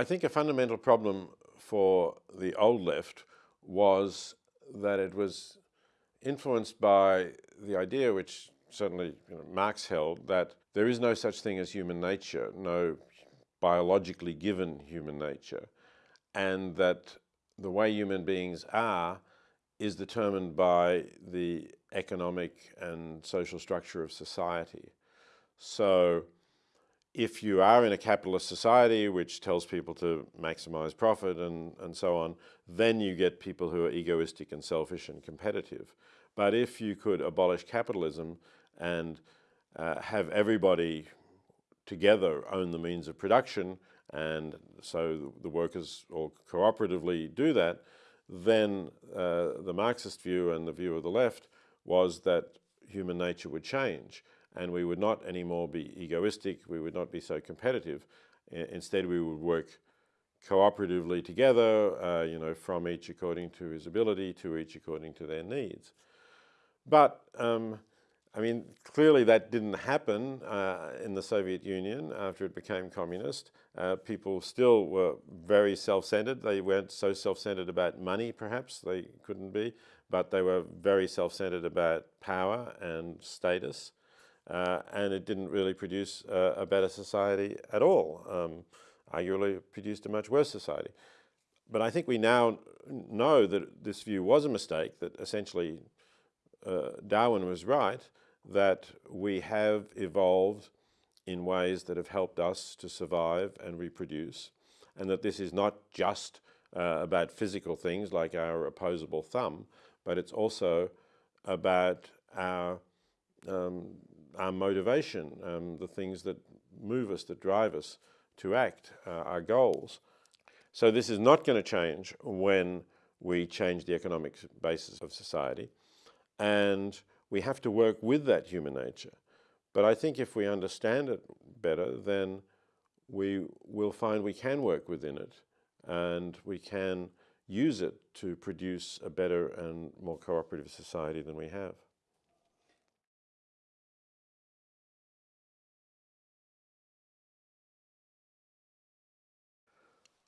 I think a fundamental problem for the old left was that it was influenced by the idea, which certainly you know, Marx held, that there is no such thing as human nature, no biologically given human nature, and that the way human beings are is determined by the economic and social structure of society. So if you are in a capitalist society which tells people to maximize profit and, and so on, then you get people who are egoistic and selfish and competitive. But if you could abolish capitalism and uh, have everybody together own the means of production and so the workers all cooperatively do that, then uh, the Marxist view and the view of the left was that human nature would change and we would not anymore be egoistic, we would not be so competitive. instead, we would work cooperatively together, uh, you know, from each according to his ability to each according to their needs. But, um, I mean, clearly that didn't happen uh, in the Soviet Union after it became communist. Uh, people still were very self-centered. They weren't so self-centered about money, perhaps, they couldn't be, but they were very self-centered about power and status uh, and it didn't really produce a, a better society at all. Um, arguably it produced a much worse society. But I think we now know that this view was a mistake, that essentially uh, Darwin was right, that we have evolved in ways that have helped us to survive and reproduce, and that this is not just uh, about physical things like our opposable thumb, but it's also about our um, our motivation, um, the things that move us, that drive us to act, uh, our goals. So this is not going to change when we change the economic basis of society. And we have to work with that human nature. But I think if we understand it better, then we will find we can work within it and we can use it to produce a better and more cooperative society than we have.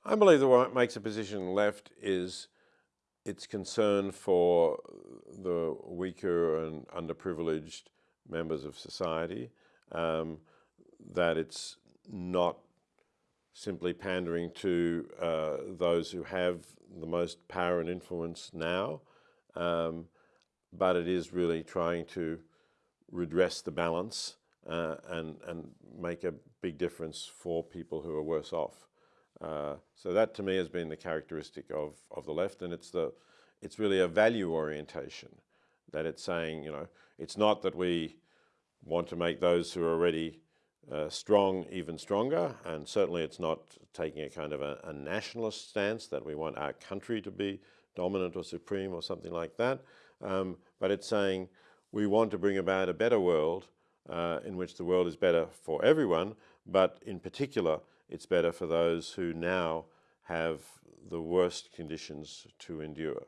I believe that what makes a position left is its concern for the weaker and underprivileged members of society, um, that it's not simply pandering to uh, those who have the most power and influence now, um, but it is really trying to redress the balance uh, and, and make a big difference for people who are worse off. Uh, so that to me has been the characteristic of, of the left and it's, the, it's really a value orientation that it's saying, you know, it's not that we want to make those who are already uh, strong even stronger and certainly it's not taking a kind of a, a, nationalist stance that we want our country to be dominant or supreme or something like that, um, but it's saying we want to bring about a better world uh, in which the world is better for everyone, but in particular it's better for those who now have the worst conditions to endure.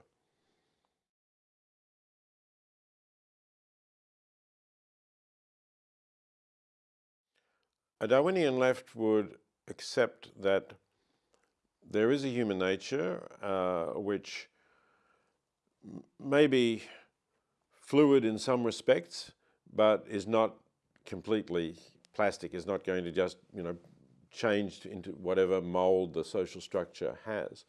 A Darwinian left would accept that there is a human nature uh, which may be fluid in some respects, but is not completely plastic, is not going to just, you know, changed into whatever mold the social structure has.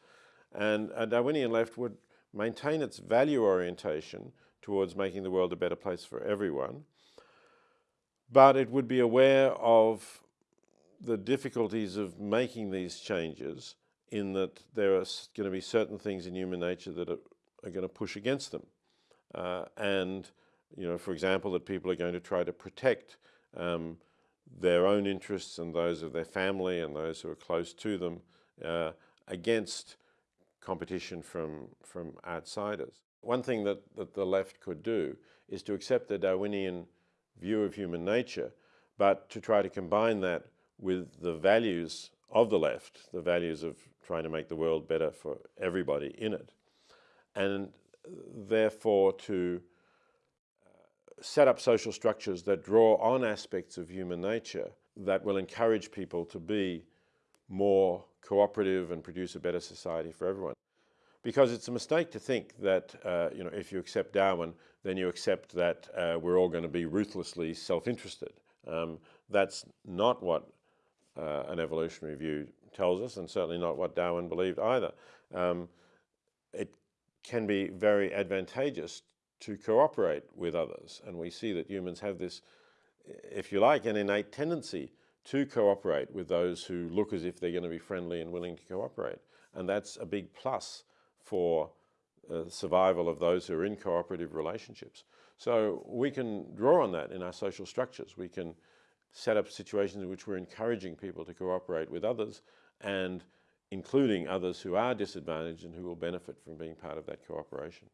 And a Darwinian left would maintain its value orientation towards making the world a better place for everyone, but it would be aware of the difficulties of making these changes in that there are going to be certain things in human nature that are, are going to push against them. Uh, and, you know, for example, that people are going to try to protect um, their own interests and those of their family and those who are close to them uh, against competition from, from outsiders. One thing that, that the left could do is to accept the Darwinian view of human nature, but to try to combine that with the values of the left, the values of trying to make the world better for everybody in it. And therefore to set up social structures that draw on aspects of human nature that will encourage people to be more cooperative and produce a better society for everyone. Because it's a mistake to think that, uh, you know, if you accept Darwin, then you accept that uh, we're all going to be ruthlessly self-interested. Um, that's not what uh, an evolutionary view tells us, and certainly not what Darwin believed either. Um, it can be very advantageous to cooperate with others, and we see that humans have this, if you like, an innate tendency to cooperate with those who look as if they're going to be friendly and willing to cooperate. And that's a big plus for uh, survival of those who are in cooperative relationships. So we can draw on that in our social structures. We can set up situations in which we're encouraging people to cooperate with others and including others who are disadvantaged and who will benefit from being part of that cooperation.